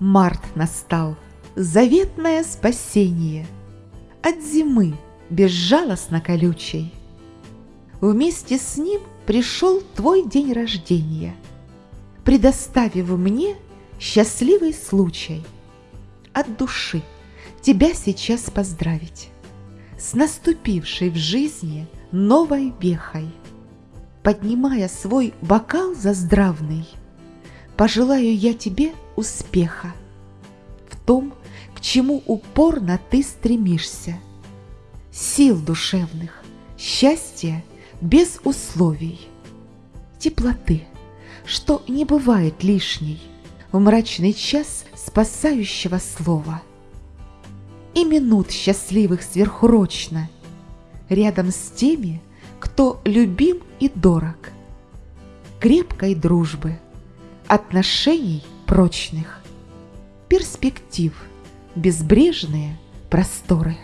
Март настал, заветное спасение. От зимы безжалостно колючей. Вместе с ним пришел твой день рождения, Предоставив мне счастливый случай От души тебя сейчас поздравить С наступившей в жизни новой вехой, Поднимая свой бокал заздравный, Пожелаю я тебе успеха В том, к чему упорно ты стремишься, Сил душевных, счастья без условий, Теплоты, что не бывает лишней В мрачный час спасающего слова — и минут счастливых сверхурочно, рядом с теми, кто любим и дорог, крепкой дружбы, отношений прочных, перспектив, безбрежные просторы.